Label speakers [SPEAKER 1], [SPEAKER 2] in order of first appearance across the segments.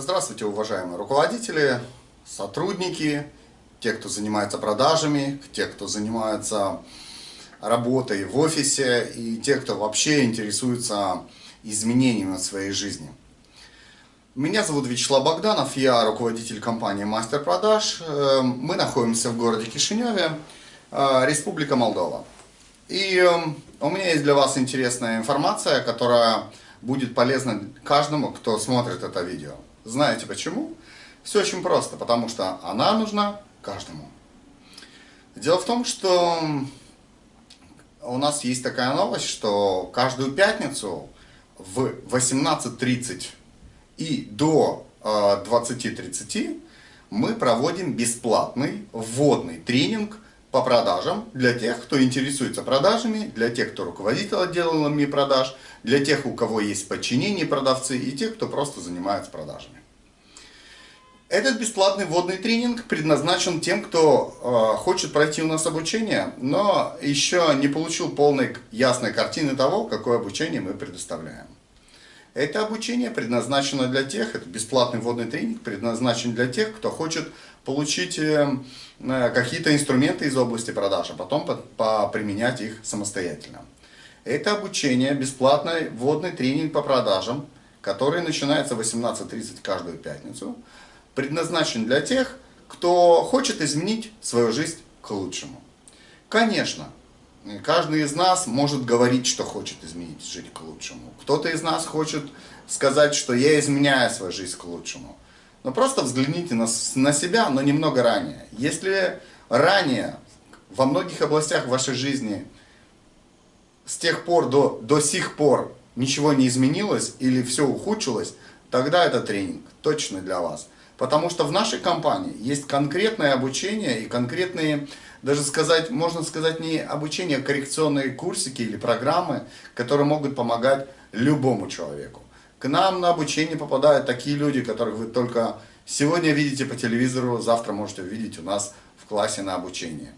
[SPEAKER 1] Здравствуйте, уважаемые руководители, сотрудники, те, кто занимается продажами, те, кто занимается работой в офисе и те, кто вообще интересуется изменениями в своей жизни. Меня зовут Вячеслав Богданов, я руководитель компании «Мастер продаж». Э, мы находимся в городе Кишиневе, э, Республика Молдова. И э, у меня есть для вас интересная информация, которая будет полезна каждому, кто смотрит это видео. Знаете почему? Все очень просто, потому что она нужна каждому. Дело в том, что у нас есть такая новость, что каждую пятницу в 18.30 и до 20.30 э, мы проводим бесплатный вводный тренинг по продажам для тех, кто интересуется продажами, для тех, кто руководит отделами продаж, для тех, у кого есть подчинение продавцы и тех, кто просто занимается продажами. Этот бесплатный вводный тренинг предназначен тем, кто э, хочет пройти у нас обучение, но еще не получил полной ясной картины того, какое обучение мы предоставляем. Это обучение предназначено для тех, это бесплатный вводный тренинг, предназначен для тех, кто хочет получить э, э какие-то инструменты из области продаж, а потом по, по, применять их самостоятельно. Это обучение, бесплатный вводный тренинг по продажам, который начинается в 18.30 каждую пятницу предназначен для тех, кто хочет изменить свою жизнь к лучшему. Конечно, каждый из нас может говорить, что хочет изменить жизнь к лучшему. Кто-то из нас хочет сказать, что я изменяю свою жизнь к лучшему. Но просто взгляните на, на себя, но немного ранее. Если ранее во многих областях вашей жизни с тех пор до, до сих пор ничего не изменилось или все ухудшилось, тогда это тренинг точно для вас. Потому что в нашей компании есть конкретное обучение и конкретные, даже сказать, можно сказать, не обучение, а коррекционные курсики или программы, которые могут помогать любому человеку. К нам на обучение попадают такие люди, которых вы только сегодня видите по телевизору, завтра можете увидеть у нас в классе на обучение.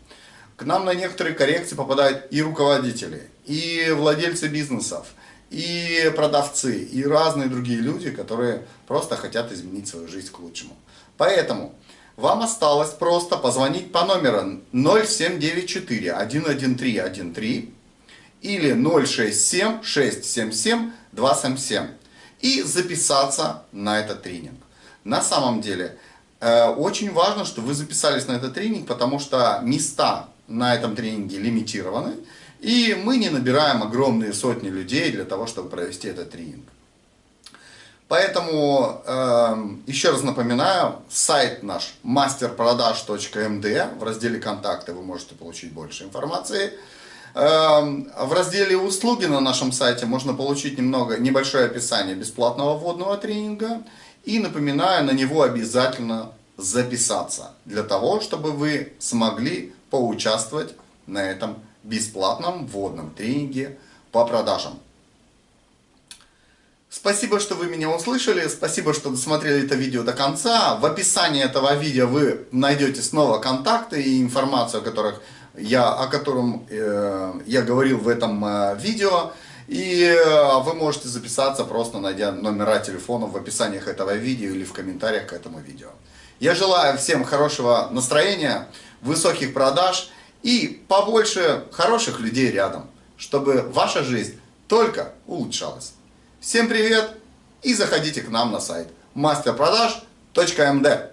[SPEAKER 1] К нам на некоторые коррекции попадают и руководители, и владельцы бизнесов, и продавцы, и разные другие люди, которые просто хотят изменить свою жизнь к лучшему. Поэтому вам осталось просто позвонить по номеру 0794 11313 или 067 677 277 и записаться на этот тренинг. На самом деле, э, очень важно, что вы записались на этот тренинг, потому что места на этом тренинге лимитированы. И мы не набираем огромные сотни людей для того, чтобы провести этот тренинг. Поэтому э, еще раз напоминаю, сайт наш masterprodaж.md, в разделе контакты вы можете получить больше информации. Э, в разделе услуги на нашем сайте можно получить немного, небольшое описание бесплатного вводного тренинга. И напоминаю, на него обязательно записаться, для того, чтобы вы смогли поучаствовать на этом бесплатном вводном тренинге по продажам. Спасибо, что вы меня услышали, спасибо, что досмотрели это видео до конца. В описании этого видео вы найдете снова контакты и информацию, о, которых я, о котором э, я говорил в этом э, видео. И э, вы можете записаться, просто найдя номера телефонов в описаниях этого видео или в комментариях к этому видео. Я желаю всем хорошего настроения, высоких продаж и побольше хороших людей рядом, чтобы ваша жизнь только улучшалась. Всем привет и заходите к нам на сайт masterproдаж.md